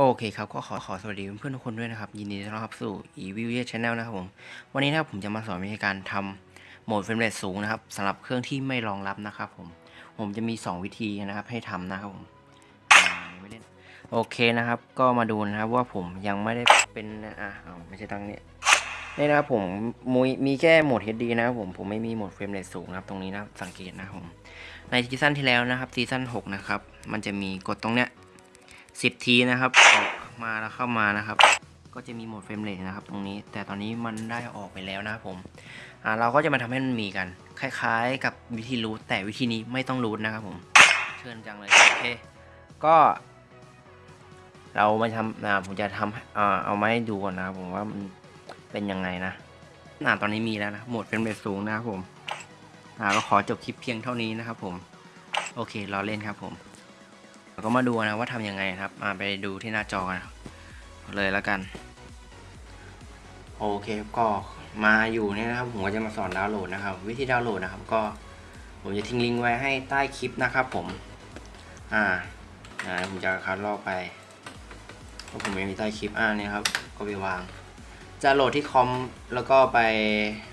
โอเคครับก็ขอขอสวัสดีเพื่อนๆทุกคนด้วยนะครับ ยินดีต้อนรับสู่ e v i w Channel นะครับผม วันนี้นะครับผมจะมาสอนวิธีการทำโหมด frame rate สูงนะครับสำหรับเครื่องที่ไม่รองรับนะครับผม ผมจะมี 2 วิธีนะครับให้ทำนะครับผมโอเคนะครับ ก็มาดูนะครับว่าผมยังไม่ได้เป็นอะเอาไม่ใช่ตั้งนี้นี่นะครับผมมีมีแค่โหมด HD นะครับผมผมไม่มีโหมด frame rate สูงนะครับตรงนี้นะสังเกตนะครับผมในซีซั่นที่แล้วนะครับซีซั่น6นะครับมันจะมีกดตรงเนี้ย 10 ทีนะครับ ออกมาแล้วเข้ามานะครับ ก็จะมีโหมด frame rate นะครับ ตรงนี้ แต่ตอนนี้มันได้ออกไปแล้วนะครับผมเราก็จะมาทำให้มันมีกัน คล้ายๆ กับวิธี root แต่วิธีนี้ไม่ต้อง root นะครับผม เชิญจังเลยโอเค ก็ เรามาทำนะผมจะทำอ่าเอามาให้ดูก่อนนะครับผมว่ามันเป็นยังไงนะน่าตอนนี้มีแล้วนะโหมด frame rate สูงนะครับผมอ่าก็ขอจบคลิปเพียงเท่านี้นะครับผม โอเครอเล่นครับผม เราก็มาดูนะว่าทำยังไงครับมาไปดูที่หน้าจอกันเลยแล้วกัน โอเคก็มาอยู่เนี่ยนะครับผมก็จะมาสอนดาวน์โหลดนะครับ วิธีดาวน์โหลดนะครับ ก็ผมจะทิ้งลิงก์ไว้ให้ใต้คลิปนะครับ ผม อ่าอ่าผมจะคัดลอกไปเพราะผมไม่มีใต้คลิปอ่าเนี่ยครับ ก็ไปวาง จะโหลดที่คอมแล้วก็ไป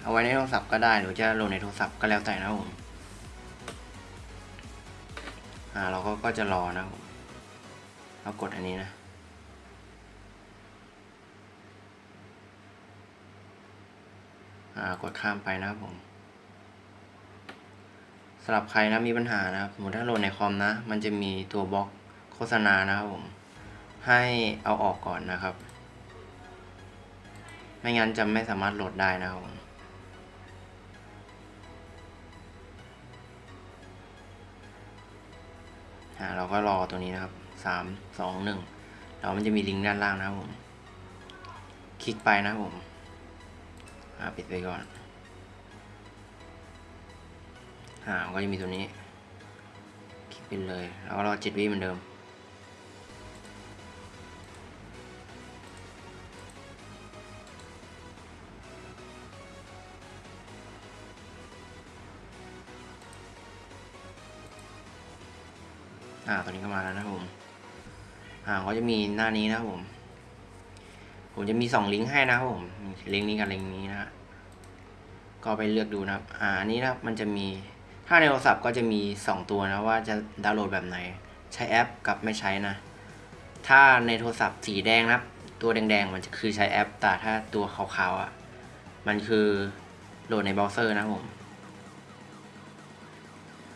เอาไว้ในโทรศัพท์ก็ได้ หรือจะโหลดในโทรศัพท์ก็แล้วแต่นะครับผม อ่าเราก็ก็จะรอนะครับผมเรากดอันนี้นะอ่ากดข้ามไปนะครับผมสำหรับใครนะมีปัญหานะครับสมมติถ้าโหลดในคอมนะ มันจะมีตัวบล็อกโฆษณานะครับผม ให้เอาออกก่อนนะครับ ไม่งั้นจะไม่สามารถโหลดได้นะครับผม อ่าเราก็รอตัวนี้นะครับสามสองหนึ่งแล้วมันจะมีลิงก์ด้านล่างนะครับผม คลิกไปนะครับผมอ่าปิดไปก่อนอ่าก็จะมีตัวนี้ คลิกไปเลย แล้วก็รอเจ็ดวิเหมือนเดิม อ่า ตอนนี้ก็มาแล้วนะครับผม อ่า ก็จะมีหน้านี้นะครับผม ผมจะมีสองลิงก์ให้นะครับผม ลิงก์นี้กับลิงก์นี้นะ ก็ไปเลือกดูนะครับ อ่า อันนี้นะมันจะมี ถ้าในโทรศัพท์ก็จะมีสองตัวนะว่าจะดาวน์โหลดแบบไหน ใช้แอปกับไม่ใช้นะ ถ้าในโทรศัพท์สีแดงนะครับ ตัวแดงๆ มันจะคือใช้แอป แต่ถ้าตัวขาวๆอะ มันคือโหลดในเบราว์เซอร์นะครับผม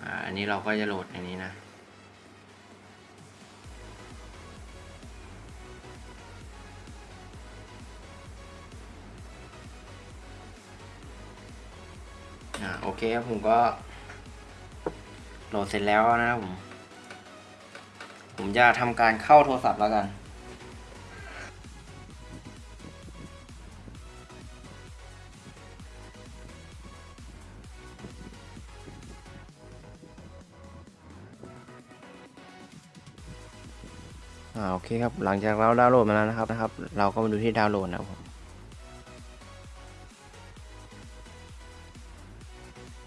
อ่าอันนี้เราก็จะโหลดในนี้นะ เคครับผมก็ โหลดเสร็จแล้วนะครับผม ผมจะทำการเข้าโทรศัพท์แล้วกัน อ่าโอเคครับ หลังจากเราดาวน์โหลดมาแล้วนะครับนะครับ เราก็มาดูที่ดาวน์โหลดนะครับ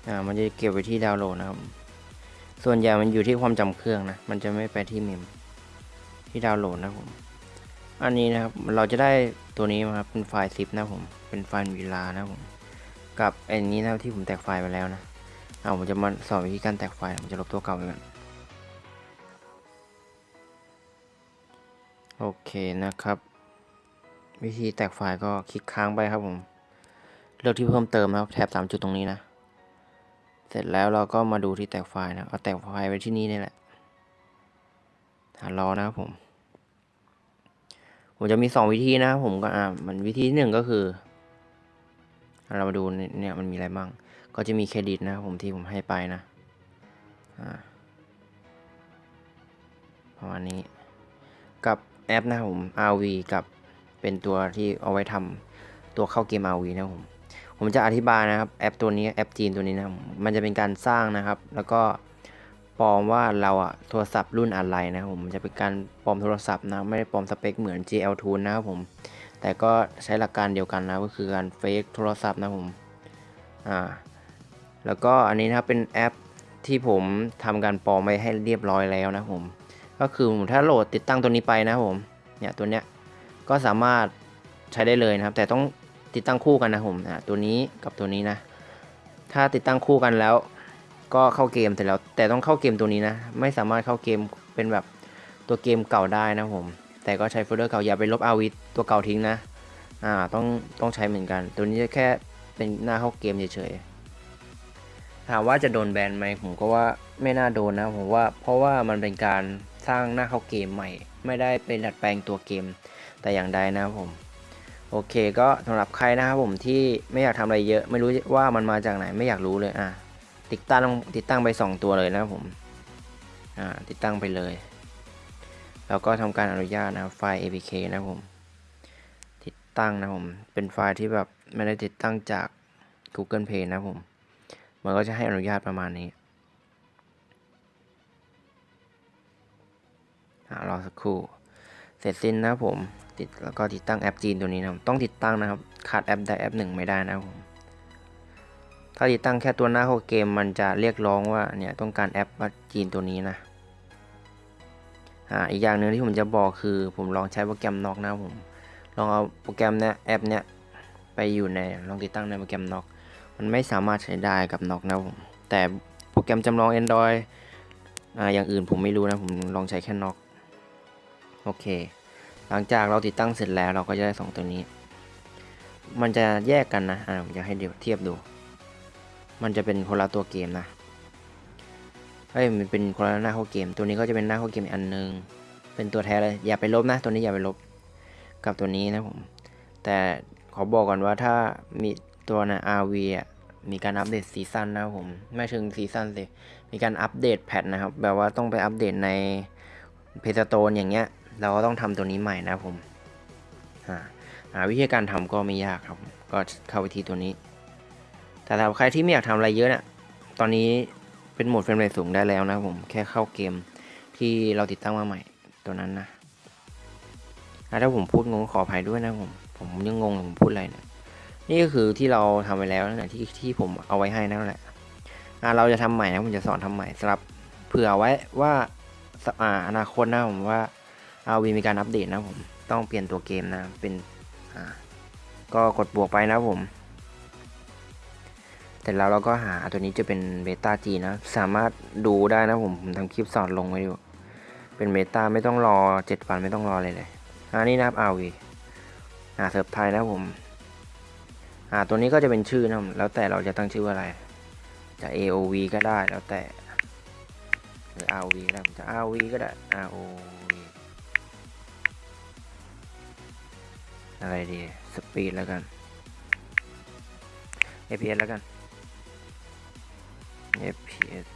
อ่ามันจะเก็บไว้ที่ดาวน์โหลดนะครับ ส่วนใหญ่มันอยู่ที่ความจำเครื่องนะ มันจะไม่ไปที่เมมที่ดาวน์โหลดนะครับผม อันนี้นะครับเราจะได้ตัวนี้มาครับเป็นไฟล์ zip นะผม เป็นไฟล์เวลานะผม กับอันนี้นะที่ผมแตกไฟล์ไปแล้วนะเอาผมจะมาสอนวิธีการแตกไฟล์ผมจะลบตัวเก่าไปก่อนโอเคนะครับ วิธีแตกไฟล์ก็คลิกค้างไปครับผม เลือกที่เพิ่มเติมนะครับแถบสามจุดตรงนี้นะ เสร็จแล้วเราก็มาดูที่แตกไฟล์นะเอาแตกไฟล์ไว้ที่นี่นี่แหละหารอนะครับผม ผมจะมีสองวิธีนะครับผมก็อ่ามันวิธีหนึ่งก็คือ เรามาดูเนี่ยมันมีอะไรบ้าง ก็จะมีเครดิตนะครับผมที่ผมให้ไปนะประมาณนี้ กับแอปนะผม RV กับเป็นตัวที่เอาไว้ทำตัวเข้าเกม RV นะผม ผมจะอธิบายนะครับแอปตัวนี้แอปจีนตัวนี้นะมันจะเป็นการสร้างนะครับ แล้วก็ปลอมว่าเราอะโทรศัพท์รุ่นอะไรนะครับผมมันจะเป็นการปลอมโทรศัพท์นะไม่ได้ปลอมสเปคเหมือน GL Tool นะครับผมแต่ก็ใช้หลักการเดียวกันนะก็คือการเฟกโทรศัพท์นะผมอ่าแล้วก็อันนี้นะครับเป็นแอปที่ผมทำการปลอมไว้ให้เรียบร้อยแล้วนะผมก็คือถ้าโหลดติดตั้งตัวนี้ไปนะผมเนี่ยตัวเนี้ยก็สามารถใช้ได้เลยนะครับ แต่ต้อง ติดตั้งคู่กันนะผมอะตัวนี้กับตัวนี้นะ ถ้าติดตั้งคู่กันแล้ว ก็เข้าเกมเสร็จแล้ว แต่ต้องเข้าเกมตัวนี้นะ ไม่สามารถเข้าเกมเป็นแบบตัวเกมเก่าได้นะผม แต่ก็ใช้โฟลเดอร์เก่าอย่าไปลบอาวิตัวเก่าทิ้งนะอ่าต้องต้องใช้เหมือนกัน ตัวนี้แค่เป็นหน้าเข้าเกมเฉยๆถามว่าจะโดนแบนไหมผมก็ว่าไม่น่าโดนนะผมว่าเพราะว่ามันเป็นการสร้างหน้าเข้าเกมใหม่ ไม่ได้เป็นดัดแปลงตัวเกมแต่อย่างใดนะผม โอเคก็สำหรับใครนะครับผมที่ไม่อยากทำอะไรเยอะ ไม่รู้ว่ามันมาจากไหนไม่อยากรู้เลยอะติดตั้งติดตั้งไป 2 ตัวเลยนะครับผมอ่าติดตั้งไปเลย แล้วก็ทำการอนุญาตนะครับไฟล์ apk นะครับผมติดตั้งนะครับผมเป็นไฟล์ที่แบบไม่ได้ติดตั้งจาก Google Play นะครับผมมันก็จะให้อนุญาตประมาณนี้รอสักครู่ เสร็จสิ้นนะผมติดแล้วก็ติดตั้งแอปจีนตัวนี้นะต้องติดตั้งนะครับขาดแอปใดแอปหนึ่งไม่ได้นะครับผมถ้าติดตั้งแค่ตัวหน้าข้าเกมมันจะเรียกร้องว่าเนี่ยต้องการแอปจีนตัวนี้นะอ่าอีกอย่างหนึ่งที่ผมจะบอกคือผมลองใช้โปรแกรมน็อกนะผมลองเอาโปรแกรมเนี้ยแอปเนี้ยไปอยู่ในลองติดตั้งในโปรแกรมน็อกมันไม่สามารถใช้ได้กับน็อกนะผมแต่โปรแกรมจำลอง Android อ่าอย่างอื่นผมไม่รู้นะผมลองใช้แค่น็อก โอเค หลังจากเราติดตั้งเสร็จแล้วเราก็จะได้สองตัวนี้ มันจะแยกกันนะอ่าผมจะให้เดี๋ยวเทียบดู มันจะเป็นคนละตัวเกมนะเฮ้ยมันเป็นคนละหน้าเข้าเกม ตัวนี้ก็จะเป็นหน้าเข้าเกมอีกอันนึง เป็นตัวแท้เลยอย่าไปลบนะ ตัวนี้อย่าไปลบกับตัวนี้นะผม แต่ขอบอกก่อนว่าถ้ามีตัวนะ ROV อะมีการอัปเดตซีซั่นนะครับผมไม่ถึงซีซั่นสิมีการอัปเดต patch นะครับแบบว่าต้องไปอัปเดตใน Play Store อย่างเงี้ย เราก็ต้องทำตัวนี้ใหม่นะผมอ่าวิธีการทำก็ไม่ยากครับ ก็เข้าวิธีตัวนี้ แต่สำหรับใครที่ไม่อยากทำอะไรเยอะเนี่ยตอนนี้เป็นโหมดเฟรมเรทสูงได้แล้วนะผมแค่เข้าเกมที่เราติดตั้งมาใหม่ตัวนั้นนะอะถ้าผมพูดงงขออภัยด้วยนะผมผมยังงงผมพูดอะไรเนี่ยนี่ก็คือที่เราทำไปแล้วนั่นแหละที่ที่ผมเอาไว้ให้นั่นแหละอะเราจะทำใหม่นะผมจะสอนทำใหม่สำหรับเผื่อไว้ว่าอ่าอนาคตนะผมว่า อาวีมีการอัปเดตนะผม ต้องเปลี่ยนตัวเกมนะ เป็นอ่าก็กดบวกไปนะผมแต่แล้วเราก็หาตัวนี้จะเป็น beta จีนะ สามารถดูได้นะผม ผมทำคลิปสอนลงไว้อยู่ เป็น beta ไม่ต้องรอ 7 วันไม่ต้องรอเลยเลยอันนี้นะครับ RV อ่าเซิร์ฟไทยนะผม อ่าตัวนี้ก็จะเป็นชื่อนะแล้วแต่เราจะตั้งชื่อว่าอะไร จะ AOV ก็ได้แล้วแต่ หรือ RV ก็ได้ผมจะ RV ก็ได้ ROV อะไรดี สปีดแล้วกัน FPS แล้วกัน FPS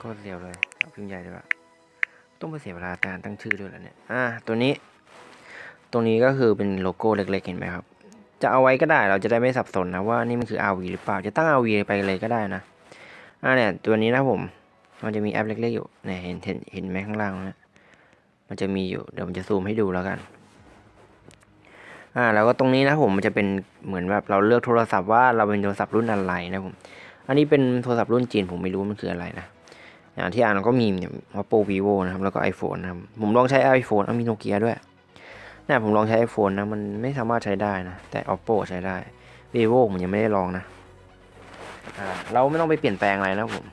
ก็เร็วเลยเอาพิมพ์ใหญ่เลยว่ะต้องไปเสียเวลาการตั้งชื่อด้วยแล้วเนี่ย อ่าตัวนี้ ตรงนี้ก็คือเป็นโลโก้เล็กๆ เห็นไหมครับ จะเอาไว้ก็ได้ เราจะได้ไม่สับสนนะว่านี่มันคือ RV หรือเปล่า จะตั้ง RV ไปเลยก็ได้นะ อ่าเนี่ยตัวนี้นะผม มันจะมีแอปเล็กๆอยู่ เนี่ยเห็นเห็นเห็นไหมข้างล่างนะ มันจะมีอยู่เดี๋ยวผมจะซูมให้ดูแล้วกันอ่าแล้วก็ตรงนี้นะผมมันจะเป็นเหมือนแบบเราเลือกโทรศัพท์ว่าเราเป็นโทรศัพท์รุ่นอะไรนะผมอันนี้เป็นโทรศัพท์รุ่นจีนผมไม่รู้มันคืออะไรนะอย่างที่อ่านก็มีเนี่ย oppo vivo นะครับแล้วก็ iphone นะครับผมลองใช้ iphone เอามีโนเกียด้วยเนี่ยผมลองใช้ iphone นะมันไม่สามารถใช้ได้นะแต่ oppo ใช้ได้ vivo ผมยังไม่ได้ลองนะอ่าเราไม่ต้องไปเปลี่ยนแปลงอะไรนะผม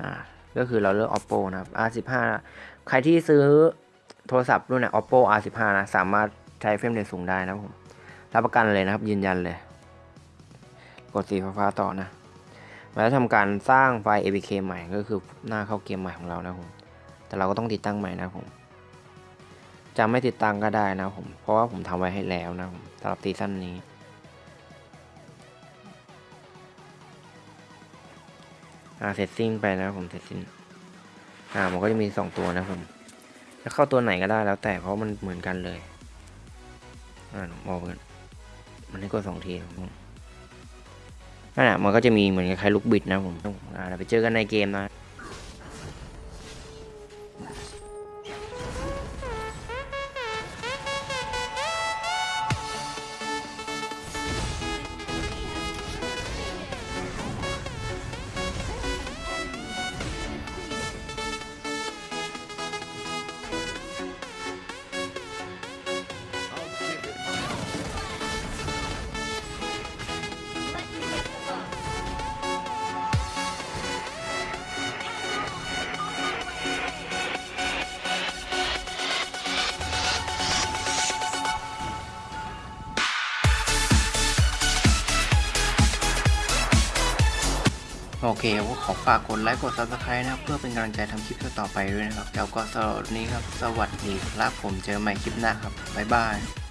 อ่าก็คือเราเลือก OPPO นะครับ r15 ใครที่ซื้อโทรศัพท์รุ่นไหน oppo r15 นะสามารถใช้ frame rate สูงได้นะผมรับประกันเลยนะครับ ยืนยันเลย กดสีฟ้าต่อนะมาแล้วทำการสร้างไฟล์ apk ใหม่ก็คือหน้าเข้าเกมใหม่ของเรานะผมแต่เราก็ต้องติดตั้งใหม่นะผมจะไม่ติดตั้งก็ได้นะผม เพราะว่าผมทำไว้ให้แล้วนะผมสำหรับซีซั่นนี้ อ่าเสร็จสิ้นไปนะผมเสร็จสิ้น อ่ามันก็จะมีสองตัวนะผมจะเข้าตัวไหนก็ได้แล้วแต่เพราะมันเหมือนกันเลยอ่ามองกันมันให้กดสองทีนั่นแหละมันก็จะมีเหมือนคล้ายลูกบิดนะผมอ่าเราไปเจอกันในเกมนะ อเคก็ขอฝากกดไลค์กด subscribe นะครับ เพื่อเป็นกำลังใจทำคลิปต่อไปด้วยนะครับ แล้วก็สำหรับวันนี้ครับ สวัสดีครับผมเจอใหม่คลิปหน้าครับ บ๊ายบาย